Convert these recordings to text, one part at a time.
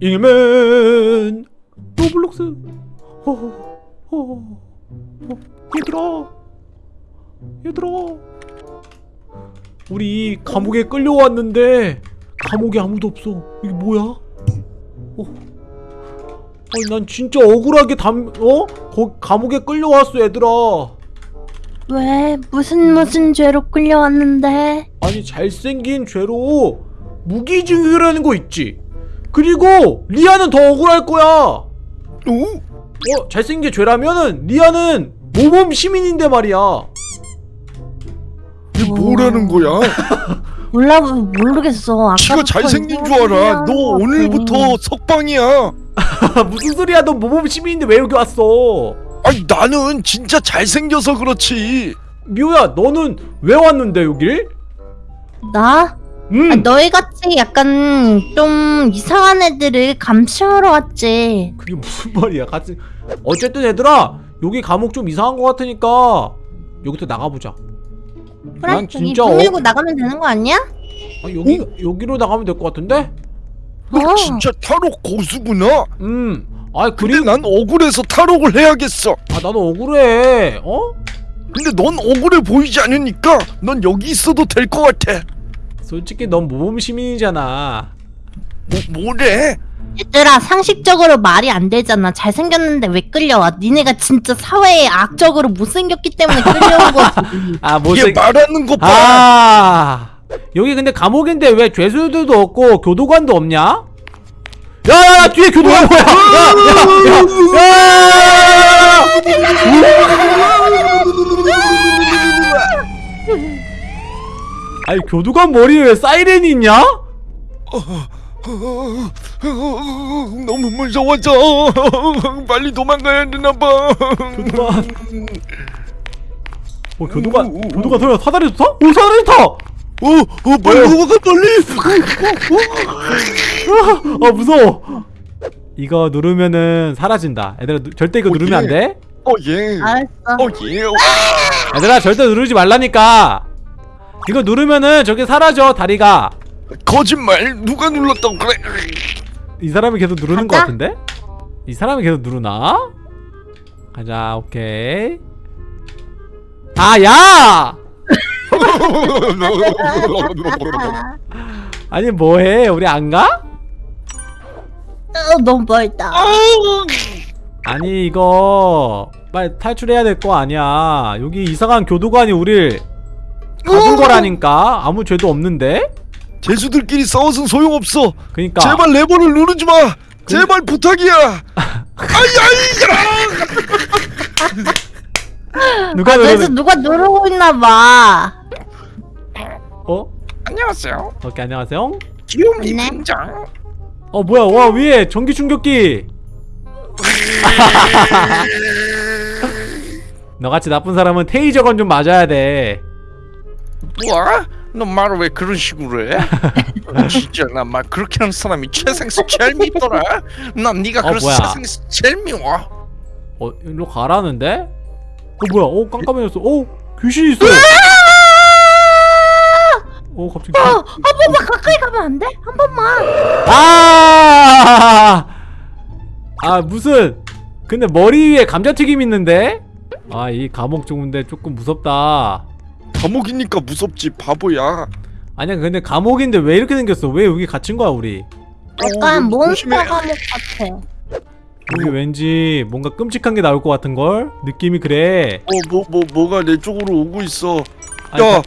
잉맨 로블록스 호호 호 호 호. 얘들아 얘들아 우리 감옥에 끌려왔는데 감옥에 아무도 없어 이게 뭐야? 어. 아니 난 진짜 억울하게 담 어? 거 감옥에 끌려왔어 얘들아 왜? 무슨 무슨 죄로 끌려왔는데? 아니 잘생긴 죄로 무기징역이라는 거 있지 그리고 리아는 더 억울할 거야 어? 어? 잘생긴 게 죄라면은 리아는 모범 시민인데 말이야 이게 뭐라는 거야? 몰라 모르겠어. 아까부터 잘생긴 줄 알아. 너 오늘부터 같아. 석방이야. 무슨 소리야 너 모범 시민인데 왜 여기 왔어 아니 나는 진짜 잘생겨서 그렇지. 미호야 너는 왜 왔는데 여길? 나? 음 아, 너희 같이 약간 좀 이상한 애들을 감시하러 왔지. 그게 무슨 말이야 같이 어쨌든 얘들아 여기 감옥 좀 이상한 거 같으니까 여기서 나가보자 그래? 난 여기 진짜 문 어- 열고 나가면 되는 거 아니야? 아, 여기 여기로 나가면 될 것 같은데? 너 어. 진짜 탈옥 고수구나. 음. 아 근데 그리고 난 억울해서 탈옥을 해야겠어. 아 나도 억울해. 어? 근데 넌 억울해 보이지 않으니까 넌 여기 있어도 될 것 같아. 솔직히 넌 모범 시민이잖아. 뭐 뭐래? 얘들아 상식적으로 말이 안 되잖아. 잘생겼는데 왜 끌려와? 니네가 진짜 사회에 악적으로 못생겼기 때문에 끌려온 거지. 아얘 못생. 말하는 거 봐. 아 여기 근데 감옥인데 왜 죄수들도 없고 교도관도 없냐? 야야야 뒤에 교도관 뭐야? 야야야! 아니 교도관 머리에 왜 사이렌이 있냐? 너무 무서워져. 빨리 도망가야 되나 봐. 교도관. 어 교도관 교도관 소리야 사다리도 타? 오 사다리 타! 어, 어, 빨리 도망가 빨리. 아 무서워 이거 누르면은 사라진다 얘들아 누- 절대 이거 어, 누르면 예. 안 돼? 어 예. 알았어. 어 예. 얘들아 절대 누르지 말라니까 이거 누르면은 저게 사라져 다리가 거짓말 누가 눌렀다고 그래? 이 사람이 계속 누르는 것 가자. 같은데? 이 사람이 계속 누르나? 가자 오케이 아 야! 아니 뭐해 우리 안 가? 어, 너무 멀다. 아니 이거 빨리 탈출해야 될 거 아니야 여기 이상한 교도관이 우릴 가둔 거라니까 아무 죄도 없는데? 죄수들끼리 싸워선 소용없어. 그니까 제발 레버를 누르지 마. 제발 부탁이야. 아이 아이. 누가 그래서 누르는 누가 누르고 있나 봐. 어? 안녕하세요. 오케이 안녕하세요 귀요미 네. 등장. 어 뭐야 와 위에 전기 충격기 너같이 나쁜 사람은 테이저건 좀 맞아야 돼 뭐야? 너 말을 왜 그런 식으로 해? 진짜 나 막 그렇게 하는 사람이 최생수 제일 밉더라. 난 네가 어, 그래서 뭐야? 최생수 제일 미워. 어 일로 가라는데? 어 뭐야 어 깜깜해졌어 어 귀신이 있어 어 갑자기 어, 한 번만 가까이 가면 안 돼? 한 번만. 아! 아 무슨 근데 머리 위에 감자튀김 있는데? 아 이 감옥 좋은데 조금 무섭다 감옥이니까 무섭지 바보야. 아니야 근데 감옥인데 왜 이렇게 생겼어? 왜 여기 갇힌 거야 우리? 약간 어, 몬스터. 감옥 같아. 여기 왠지 뭔가 끔찍한 게 나올 것 같은 걸? 느낌이 그래. 어 뭐 뭐 뭐 가 내 쪽으로 오고 있어. 아니, 야,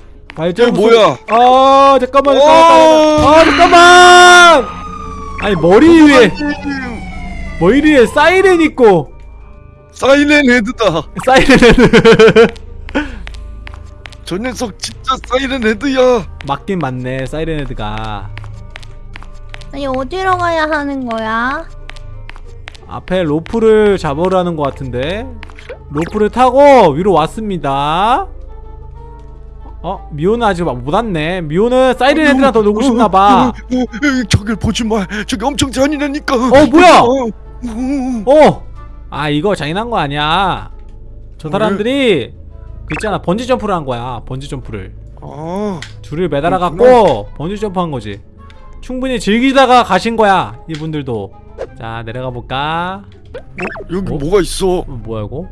이거 뭐야? 아 잠깐만 잠깐만. 어! 아 잠깐만. 아니 머리 위에 머리 위에 사이렌 있고 사이렌 헤드다. 사이렌 헤드. 저 녀석 진짜 사이렌 헤드야. 맞긴 맞네 사이렌 헤드가. 아니 어디로 가야 하는 거야? 앞에 로프를 잡으라는 것 같은데 로프를 타고 위로 왔습니다. 어 미호는 아직 못 왔네. 미호는 사이렌 헤드랑 더 놀고 싶나봐. 저길 보지 마. 저기 엄청 잔인하니까. 어 뭐야? 어, 어! 아 이거 잔인한 거 아니야 저 사람들이 그 있잖아? 번지 점프를 한 거야 번지 점프를. 아, 줄을 매달아 갖고 번지 점프 한 거지. 충분히 즐기다가 가신 거야 이분들도. 자 내려가 볼까? 어? 여기 어? 뭐가 있어? 어, 뭐야 이거?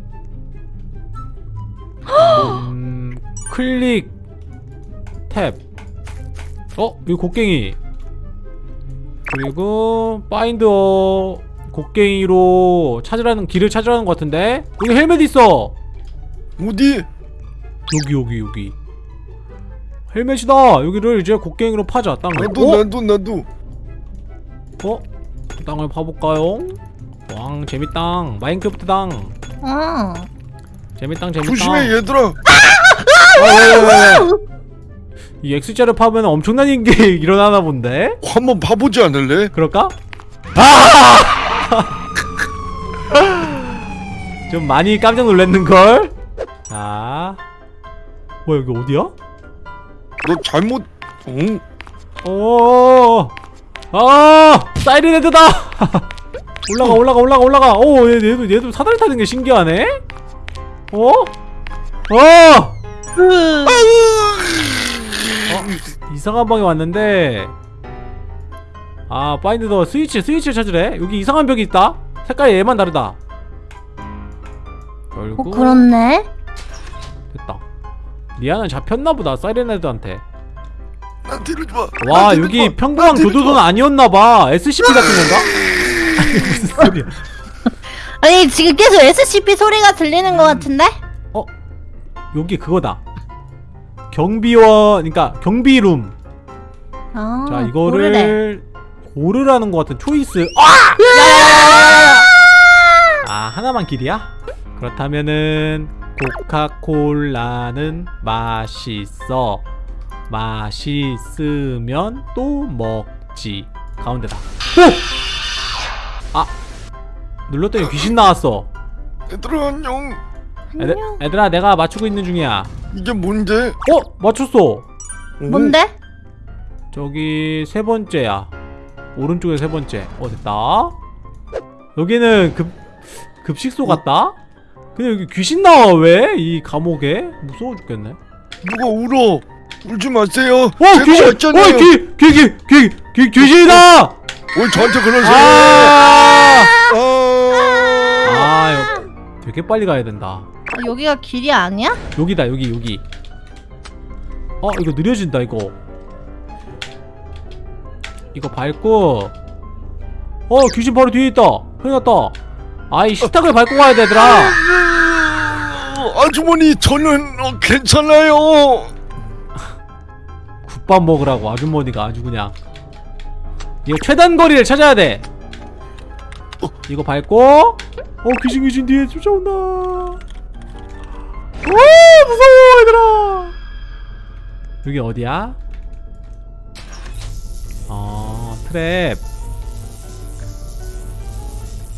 음, click tap. 어? 여기 곡괭이. 그리고 find 어 곡괭이로 찾으라는 길을 찾으라는 것 같은데? 여기 헬멧 있어. 어디? 여기 여기 여기 헬멧이다 여기를 이제 곡괭이로 파자 땅을 나도 어? 나도 나도 어? 땅을 파볼까요? 왕 재밌당 마인크래프트 당 어. 재밌당 재밌당 조심해 얘들아 아, 왜, 왜, 왜, 왜? 이 X자를 파면 엄청난 게 일어나나 본데? 한번 봐보지 않을래? 그럴까? 아! 좀 많이 깜짝 놀랐는걸? 자 뭐야 여기 어디야? 너 잘못 어? 오, 아, 사이렌 헤드다. 올라가, 올라가, 올라가, 올라가. 오, 얘, 얘도, 얘도 사다리 타는 게 신기하네. 어? 어, 으. 이상한 방에 왔는데. 아, 파인드 더 스위치, 스위치를 찾으래. 여기 이상한 벽이 있다. 색깔이 얘만 다르다. 어 결국 그렇네. 됐다. 리아는 잡혔나 보다. 사이렌 헤드한테. 나한테 이러지 마와 나한테 여기 마. 평범한 교도소는 마. 아니었나봐 SCP 같은 건가? 아니 무슨 소리야 아니 지금 계속 SCP 소리가 들리는 것 같은데? 여기 그거다 경비원 그러니까 경비룸 아, 자 고르래. 이거를 고르라는 것 같은 초이스 아! 아 하나만 길이야? 그렇다면은 코카콜라는 맛있어 맛있으면 또 먹지 가운데다 오! 아 눌렀더니 귀신 나왔어 얘들아 안녕 애들, 안녕. 애들아 내가 맞추고 있는 중이야 이게 뭔데? 어? 맞췄어 오, 뭔데? 저기 세 번째야 오른쪽에 세 번째 어 됐다 여기는 급 급식소 같다 근데 여기 귀신 나와 왜? 이 감옥에? 무서워 죽겠네. 누가 울어? 울지 마세요. 어 귀신! 왔잖아요. 어 귀 귀 귀 귀 귀 귀신이다! 왜 저한테 그러세요? 아, 아, 아 이거 되게 빨리 가야 된다. 어, 여기가 길이 아니야? 여기다 여기 여기. 어 이거 느려진다 이거. 이거 밟고. 어 귀신 바로 뒤에 있다. 큰일 났다 아이 식탁을 밟고 가야 되더라. 아주머니 저는 어, 괜찮아요. 국밥 먹으라고 아주머니가 아주 그냥. 이거 최단 거리를 찾아야 돼. 어. 이거 밟고. 어 귀신 귀신 뒤에 쫓아온다. 오 무서워 얘들아. 여기 어디야? 어 트랩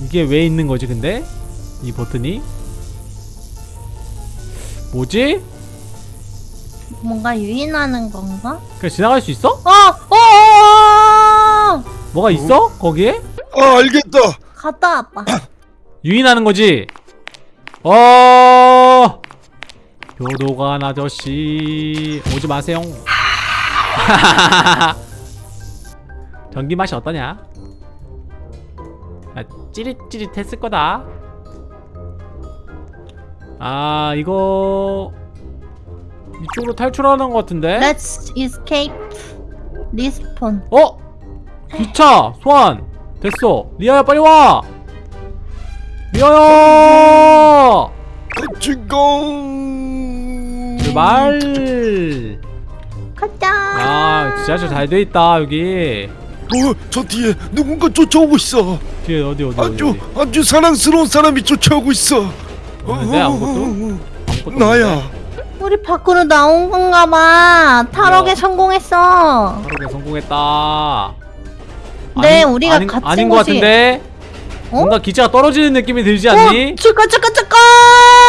이게 왜 있는 거지 근데? 이 버튼이? 뭐지? 뭔가 유인하는 건가? 그냥 지나갈 수 있어? 어! 어! 어! 어! 뭐가 있어? 거기에? 아 알겠다 갔다 와봐. 유인하는 거지? 어 교도관 아저씨 오지 마세요 전기 맛이 어떠냐? 아, 찌릿찌릿했을 거다 아 이거 이쪽으로 탈출하는 것 같은데? Let's escape. Respawn. 어? 기차 소환 됐어 리아야 빨리 와 리아야 같이 가 출발 가자. 아 지하철 잘 돼 있다 여기 어, 저 뒤에 누군가 쫓아오고 있어 뒤에 어디 어디 아주 어디. 아주 사랑스러운 사람이 쫓아오고 있어 없는데, 아무것도? 아무것도 나야 없는데? 우리 밖으로 나온 건가 봐. 탈옥에 야. 성공했어. 탈옥에 성공했다 네, 우리가 아닌, 갇힌 아닌 것 곳이- 같은데 어? 뭔가 기차가 떨어지는 느낌이 들지 않니? 어, 잠깐 잠깐 잠깐.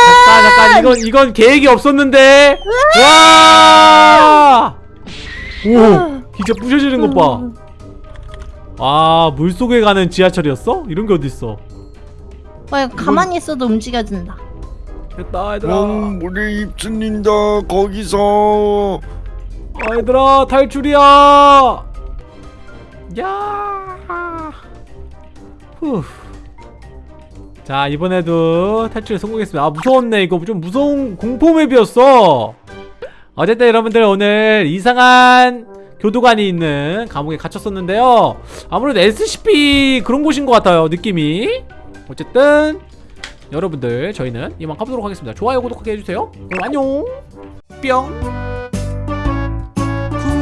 잠깐 잠깐 이건 이건 계획이 없었는데 와! 오 기차 부셔지는 것 봐 아 물속에 가는 지하철이었어? 이런 게 어딨어 와, 가만히 있어도 움직여진다. 됐다 얘들아 응 물에 입술린다 거기서 아, 얘들아 탈출이야 야. 후. 자 이번에도 탈출 성공했습니다. 아 무서웠네 이거 좀 무서운 공포 맵이었어. 어쨌든 여러분들 오늘 이상한 교도관이 있는 감옥에 갇혔었는데요. 아무래도 SCP 그런 곳인 것 같아요 느낌이. 어쨌든 여러분들 저희는 이만 가보도록 하겠습니다. 좋아요 구독하게 해주세요. 그럼 안녕. 뿅.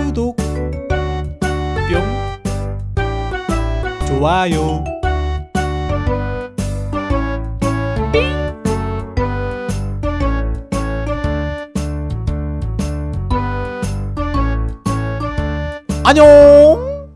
구독. 뿅. 좋아요. 안녕